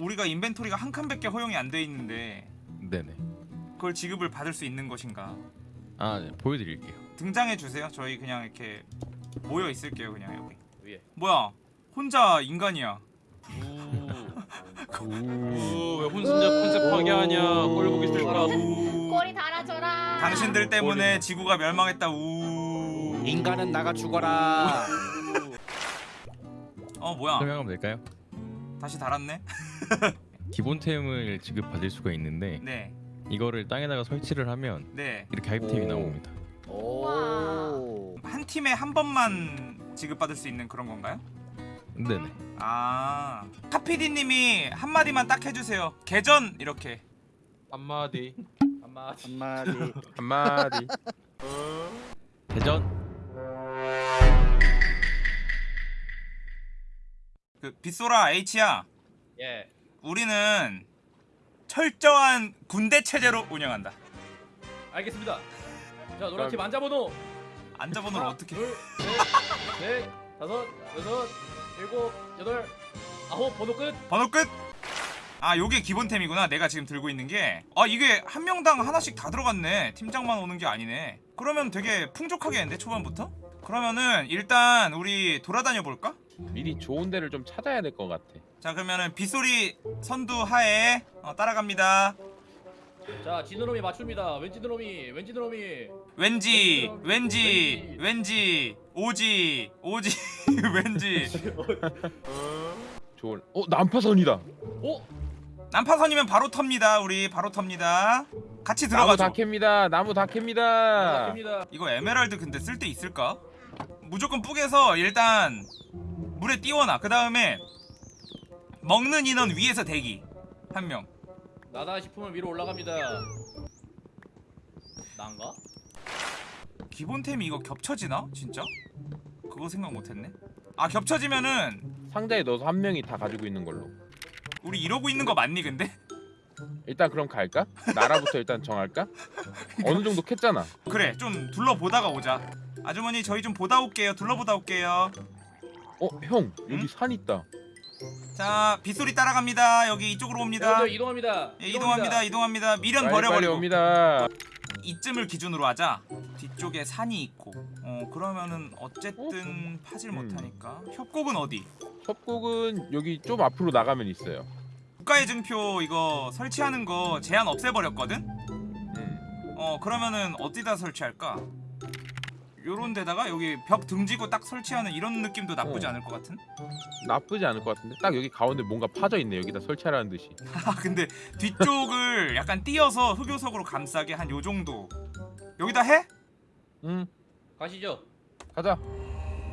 우리가 인벤토리가 한 칸밖에 허용이 안 돼 있는데 네네. 그걸 지급을 받을 수 있는 것인가? 아 네, 보여드릴게요. 등장해 주세요. 저희 그냥 이렇게 모여 있을게요. 그냥 여기. 위에. 뭐야? 혼자 인간이야. 오왜 혼신자 컨셉 파괴하냐 꼴 보기 싫다 우. 꼬리 달아줘라. 당신들 때문에 지구가 멸망했다. 우. 인간은 나가 죽어라. 어 뭐야? 설명하면 될까요? 다시 달았네. 기본템을 지급받을 수가 있는데 네. 이거를 땅에다가 설치를 하면 네. 이렇게 아이템이 오. 나옵니다. 오. 한 팀에 한 번만 지급받을 수 있는 그런 건가요? 네네. 아. 카피디님이 한 마디만 딱 해주세요. 개전 이렇게. 한마디 한마디 한마디. 한마디. 대전. 빗소라 H야. 예 우리는 철저한 군대 체제로 운영한다. 알겠습니다 자 노란팀 앉아번호 앉아번호를 어떻게? 둘셋넷 다섯 여섯 일곱 여덟 아홉 번호 끝 번호 끝. 아, 요게 기본템이구나. 내가 지금 들고 있는 게. 아, 이게 한 명당 하나씩 다 들어갔네. 팀장만 오는 게 아니네. 그러면 되게 풍족하겠는데 초반부터? 그러면은 일단 우리 돌아다녀 볼까? 미리 좋은 데를 좀 찾아야 될 것 같아. 자, 그러면은 빗소리 선두 하에 어, 따라갑니다. 자 지느러미 맞춥니다 왠지 느러미 왠지 느러미 왠지, 왠지, 왠지, 오지, 오지, 왠지. 좋은. 어 난파선이다. 어? 난파선이면 바로 텁니다. 우리 바로 텁니다. 같이 나무 들어가죠. 다 캡니다. 나무 다 캡니다. 이거 에메랄드 근데 쓸 데 있을까? 무조건 뿌개서 일단 물에 띄워놔. 그 다음에 먹는 인원 위에서 대기 한 명. 나다 싶으면 위로 올라갑니다 난가? 기본템이 이거 겹쳐지나? 진짜? 그거 생각 못했네. 아 겹쳐지면은 상자에 넣어서 한 명이 다 가지고 있는 걸로. 우리 이러고 있는 거 맞니 근데? 일단 그럼 갈까? 나라부터 일단 정할까? 어느 정도 캤잖아. 그래 좀 둘러보다가 오자. 아주머니 저희 좀 보다 올게요. 둘러보다 올게요. 어 형 여기 응? 산 있다. 자 빗소리 따라갑니다. 여기 이쪽으로 옵니다. 여러분들 이동합니다 예, 이동합니다. 이동합니다. 미련 빨리 빨리 버려버리고. 옵니다. 이쯤을 기준으로 하자. 뒤쪽에 산이 있고. 어 그러면은 어쨌든 파질 음. 못하니까. 협곡은 어디? 협곡은 여기 좀 앞으로 나가면 있어요. 국가의 증표 이거 설치하는 거 제한 없애버렸거든. 음. 어 그러면은 어디다 설치할까? 요런 데다가 여기 벽 등지고 딱 설치하는 이런 느낌도 나쁘지 어. 않을 것 같은? 나쁘지 않을 것 같은데 딱 여기 가운데 뭔가 파져 있네. 여기다 설치하라는 듯이. 아 근데 뒤쪽을 약간 띄어서 흑요석으로 감싸게 한 요 정도 여기다 해? 음 가시죠 가자.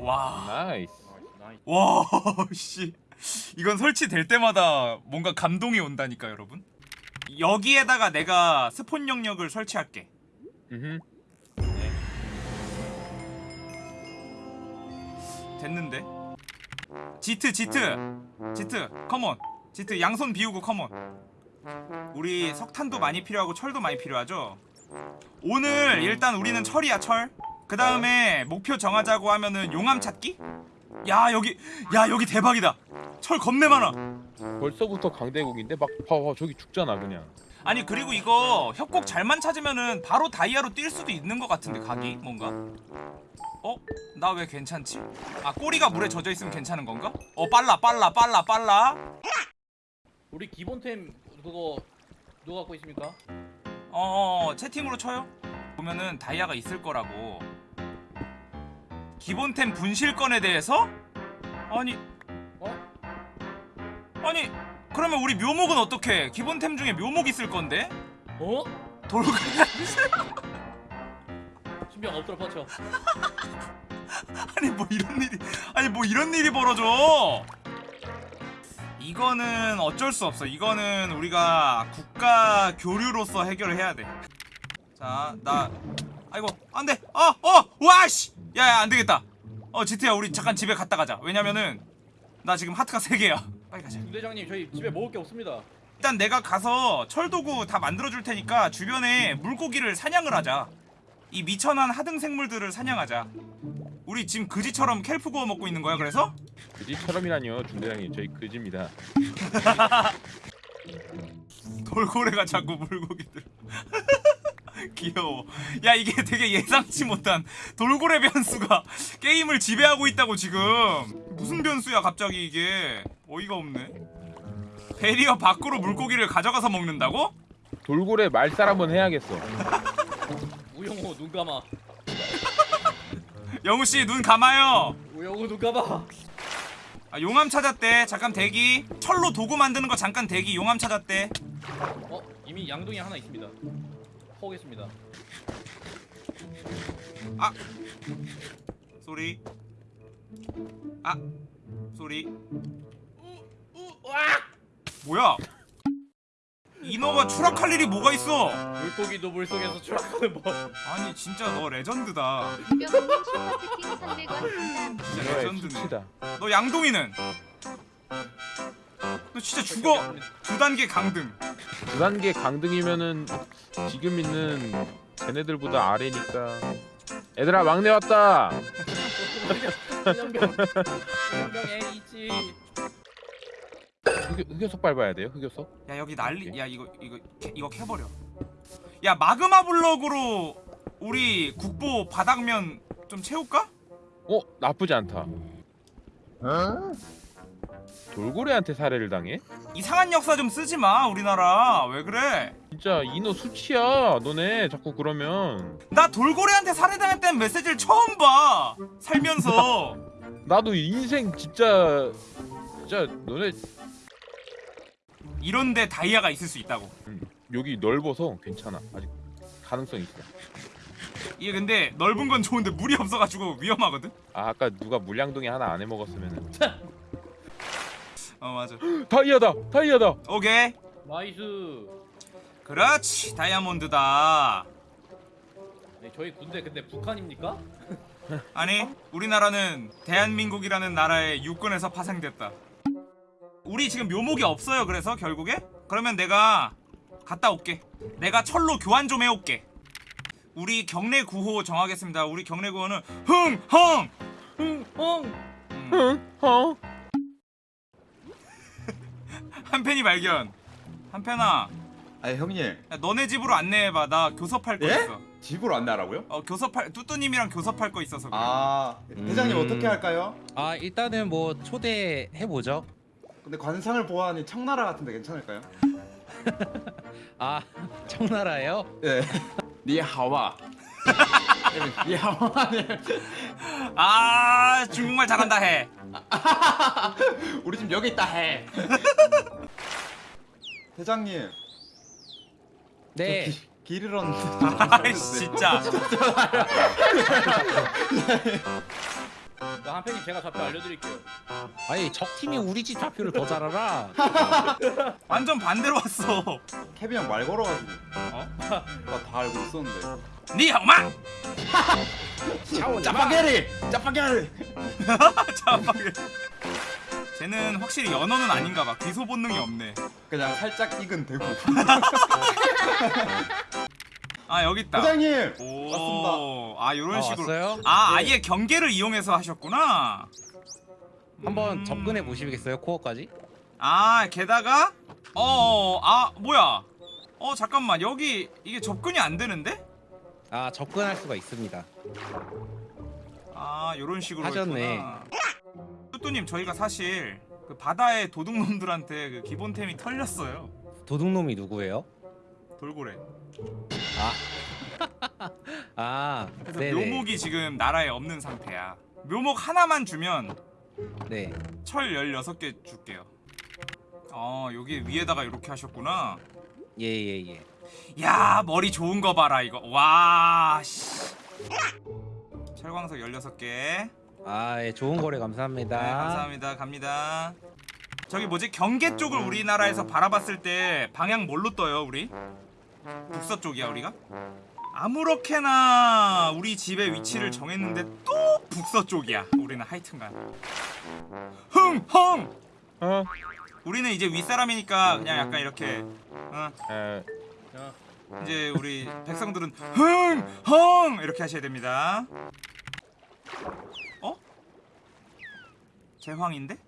와, nice. nice 와, 씨, 이건 설치될 때마다 뭔가 감동이 온다니까 여러분. 여기에다가 내가 spawn 영역을 설치할게. 음. 됐는데? 지트, 지트, 지트, come on. 지트 양손 비우고 come on. 우리 석탄도 많이 필요하고 철도 많이 필요하죠. 오늘 일단 우리는 철이야 철. 그 다음에 목표 정하자고 하면은 용암 찾기? 야 여기 야 여기 대박이다. 철 겁내 많아. 벌써부터 강대국인데 막 봐봐 저기 죽잖아 그냥. 아니 그리고 이거 협곡 잘만 찾으면은 바로 다이아로 뛸 수도 있는 것 같은데 각이 뭔가. 어? 나 왜 괜찮지? 아 꼬리가 물에 젖어 있으면 괜찮은 건가? 어 빨라 빨라 빨라 빨라. 우리 기본템 그거 누가 갖고 있습니까? 어, 어 채팅으로 쳐요. 보면은 다이아가 있을 거라고. 기본템 분실권에 대해서? 아니 어? 아니 그러면 우리 묘목은 어떻게? 기본템 중에 묘목 있을 건데? 어? 돌고 신병 엎드려 뻗쳐 아니 뭐 이런 일이 아니 뭐 이런 일이 벌어져. 이거는 어쩔 수 없어. 이거는 우리가 국가 교류로서 해결을 해야 돼자나 아이고 안돼. 어어 와씨. 야야 안되겠다. 어 지트야 우리 잠깐 집에 갔다 가자. 왜냐면은 나 지금 하트가 3개야 빨리 가자. 부대장님 저희 집에 먹을 게 없습니다. 일단 내가 가서 철도구 다 만들어줄 테니까 주변에 물고기를 사냥을 하자. 이 미천한 하등 생물들을 사냥하자. 우리 지금 그지처럼 켈프 구워 먹고 있는 거야 그래서? 그지처럼이라니요 중대장님. 저희 그지입니다. 돌고래가 자꾸 물고기들. 귀여워. 야 이게 되게 예상치 못한 돌고래 변수가 게임을 지배하고 있다고 지금. 무슨 변수야 갑자기 이게 어이가 없네. 베리어 밖으로 물고기를 가져가서 먹는다고? 돌고래 말살 한번 해야겠어. 우영호 눈 감아. 영우씨 눈 감아요. 우영호 눈 감아. 아, 용암 찾았대. 잠깐 대기. 철로 도구 만드는 거 잠깐 대기. 용암 찾았대. 어 이미 양동이 하나 있습니다. 퍼오겠습니다. Sorry. 아. Sorry 뭐야? 인어가 추락할 일이 뭐가 있어? 물고기도 물속에서 추락하는 법. 아니 진짜 너 레전드다. 김병훈님 슈퍼채팅 300원 감사합니다. 진짜 레전드네 너 양동이는? 너 진짜 죽어. 두 단계 강등. 두 단계 강등이면은 지금 있는 쟤네들보다 아래니까. 얘들아 막내 왔다. 흑요, 흑요석 밟아야 돼요? 흑요석? 야 여기 난리 야 이거 이거 캐, 이거 캐버려. 야 마그마 블럭으로 우리 국보 바닥면 좀 채울까? 어? 나쁘지 않다. 돌고래한테 살해를 당해? 이상한 역사 좀 쓰지 마 우리나라. 왜 그래? 진짜 인어 수치야 너네. 자꾸 그러면. 나 돌고래한테 살해당했다는 메시지를 처음 봐 살면서. 나도 인생 진짜 진짜 너네 이런데 다이아가 있을 수 있다고. 여기 넓어서 괜찮아. 아직 가능성 있어. 이게 근데 넓은 건 좋은데 물이 없어가지고 위험하거든? 아 아까 누가 물양동이 하나 안 해먹었으면은. 어 맞아. 다이아다! 다이아다! 오케이. Nice. 그렇지 다이아몬드다. 네, 저희 군대 근데 북한입니까? 아니 우리나라는 대한민국이라는 나라의 육군에서 파생됐다 우리 지금 묘목이 없어요 그래서 결국에 그러면 내가 갔다 올게 내가 철로 교환 좀 해올게 우리 경례 구호 정하겠습니다 우리 경례 구호는 흥헝 흥. 음, 응? 어? 한편이 발견 한편아 아니 형님 야, 너네 집으로 안내해봐 나 교섭할 거 예? 있어 집으로 안내하라고요? 어 교섭할 뚜뚜님이랑 교섭할 거 있어서 그래 아 대장님 음. 어떻게 할까요? 아 일단은 뭐 초대해 보죠. 근데 관상을 보아하니 청나라 같은데 괜찮을까요? 아 청나라예요? 예. 니하와. 니하와네. 아 중국말 잘한다 해 우리 집 여기 있다 해. 대장님. 네. 기, 길 잃었는데. 아이씨 진짜 자, 한편님 제가 좌표 알려드릴게요. 아니 적 팀이 우리 집 좌표를 더 잘 알아. 완전 반대로 왔어 케빈 형말 걸어가지고. 어? 나 다 알고 있었는데. 니 형마 짜파게리. 짜파게리. 잠깐만 쟤는 확실히 연어는 아닌가 봐 귀소 본능이 없네 그냥 살짝 익은 대구. 아 여기 있다 대장님. 오, 왔습니다. 아 요런 아, 식으로 왔어요? 아 아예 경계를 이용해서 하셨구나 한번 음. 접근해 보시겠어요 코어까지? 아 게다가 어아 뭐야 어 잠깐만 여기 이게 접근이 안 되는데 아 접근할 수가 있습니다. 아 요런 식으로 하셨네. 했구나. 뚜뚜님 저희가 사실 그 바다의 도둑놈들한테 그 기본템이 털렸어요 도둑놈이 누구예요? 돌고래 아 그래서 네네. 묘목이 지금 나라에 없는 상태야 묘목 하나만 주면 네. 철 16개 줄게요 어 여기 위에다가 이렇게 하셨구나 예 예 예. 야 머리 좋은 거 봐라 이거 와 씨. 철광석 16개 아 예, 좋은 거래 감사합니다. 네, 감사합니다 갑니다 저기 뭐지 경계 쪽을 우리나라에서 바라봤을 때 방향 뭘로 떠요 우리? 북서 쪽이야 우리가? 아무렇게나 우리 집의 위치를 정했는데 또 북서 쪽이야 우리는 하여튼간 흥헝 어? 우리는 이제 윗사람이니까 그냥 약간 이렇게 어, 에, 이제 우리 백성들은 흥헝 이렇게 하셔야 됩니다 어? 제황인데?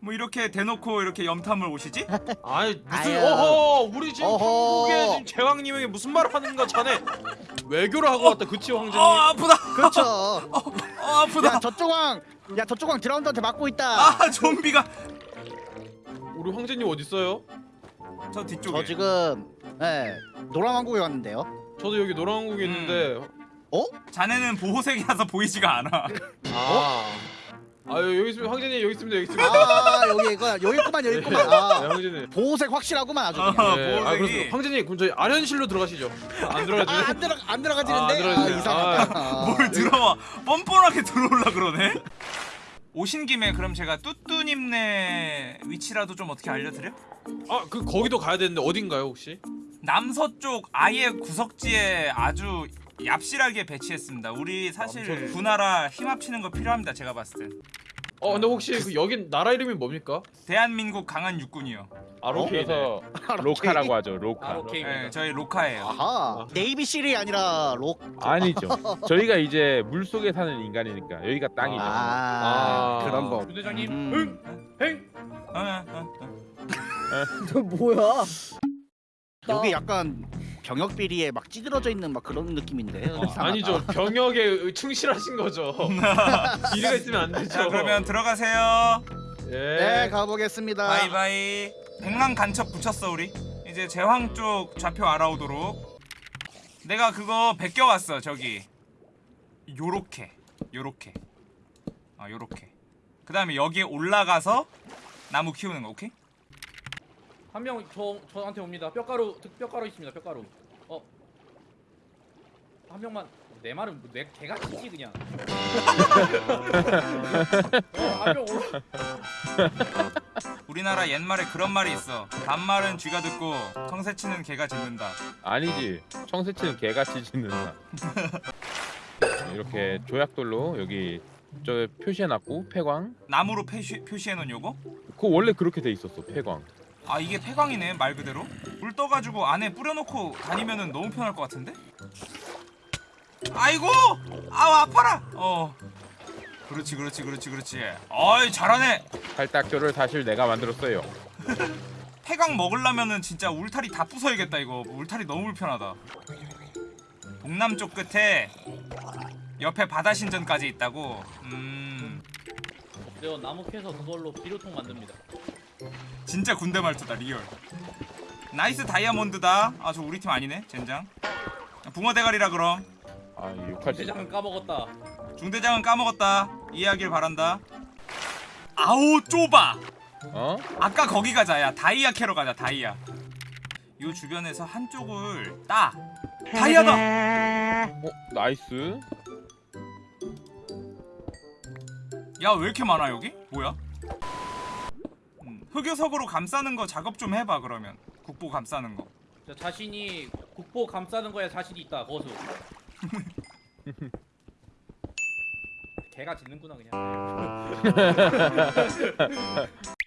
뭐 이렇게 대놓고 이렇게 염탐을 오시지? 아이 무슨 아유. 어허 우리 지금 어허. 한국에 지금 제왕님에게 무슨 말을 하는 거야 자네 외교를 하고 왔다 그치 어 황제님 아프다 그렇죠. 어 아프다 야 저쪽 왕, 야 저쪽 왕 드라운드한테 맞고 있다. 아 좀비가 우리 황제님 어디 있어요? 저 뒤쪽에 저 지금 예 노란 왕국에 왔는데요. 저도 여기 노란국에 음. 있는데 자네는 보호색이라서 보이지가 않아 아. 아 여기 있습니다 황제님 여기 있습니다 여기 있습니다 아 여기 이거 여기 있구만 여기 있구만. 네, 아 황제님 보호색 확실하구만 아주. 어, 그냥. 네. 아 그렇습니다 황제님 그럼 저희 아련실로 들어가시죠 안 들어가지네 아, 안 들어 안 아, 안 들어가지는데 아, 들어가지네. 이상하다. 아. 뭘 들어와 뻔뻔하게 들어올라 그러네 오신 김에 그럼 제가 뚜뚜님네 위치라도 좀 어떻게 알려드려? 아그 거기도 가야 되는데 어딘가요 혹시? 남서쪽 아예 구석지에 아주 얍실하게 배치했습니다 우리 사실 남서쪽. 두 나라 힘 합치는 거 필요합니다 제가 봤을 땐 어 근데 혹시 그 여긴 나라 이름이 뭡니까? 대한민국 강한 육군이요 아 로케이네 그래서 ROKA라고 하죠 ROKA 로케이. 네, 저희 ROKA예요 아하 Navy SEAL이 아니라 ROK. 아니죠 저희가 이제 물 속에 사는 인간이니까 여기가 땅이죠 아, 아. 그런 거. 부대장님 음. 행 어, 어, 어. 저 뭐야? 여기 약간 병역 비리에 막 찌들어져 있는 막 그런 느낌인데. 이상하다. 아니죠 병역에 충실하신 거죠 비리가 있으면 안 되죠 자 그러면 들어가세요 예. 네 가보겠습니다. 바이바이 백랑 간첩 붙였어 우리 이제 제황 쪽 좌표 알아오도록 내가 그거 베껴왔어 저기 요렇게 요렇게 아 요렇게 그 다음에 여기에 올라가서 나무 키우는 거 오케이? 한 명 저 저한테 옵니다. 뼈가루 득- 뼈가루 있습니다. 뼈가루. 어. 한 명만 내 말은 뭐 내 개가 치지 그냥. 어, 한명 올라. 우리나라 옛말에 그런 말이 있어 반말은 쥐가 듣고 청새치는 개가 짖는다 아니지 청새치는 개같이 짖는다 이렇게 조약돌로 여기 저 표시해놨고 폐광 나무로 표시, 표시해놓은 요거? 그거 원래 그렇게 돼 있었어 폐광 아 이게 폐광이네 말 그대로. 물 떠가지고 안에 뿌려놓고 다니면은 너무 편할 것 같은데? 아이고! 아우 아파라! 어. 그렇지 그렇지 그렇지 그렇지. 어이 잘하네. 팔딱조를 사실 내가 만들었어요. 폐광 먹으려면은 진짜 울타리 다 부숴야겠다 이거. 울타리 너무 불편하다. 동남쪽 끝에 옆에 바다 신전까지 있다고? 음. 저 나무 캐서 그걸로 비료통 만듭니다. 진짜 군대 말투다 real. Nice 다이아몬드다. 아 저 우리 팀 아니네 젠장. 붕어 대가리라 그럼. 아 욕할 때. 대장은 까먹었다. 중대장은 까먹었다. 이해하길 바란다. 아우 좁아 어? 아까 거기 가자. 야 다이아 캐러 가자 다이아. 요 주변에서 한쪽을 따. 다이아다! 어? Nice. 야 왜 이렇게 많아 여기? 뭐야? 음, 흑요석으로 감싸는 거 작업 좀 해봐 그러면 국보 감싸는 거저 자신이 국보 감싸는 거에 자신이 있다. 거수. 개가 짖는구나 그냥.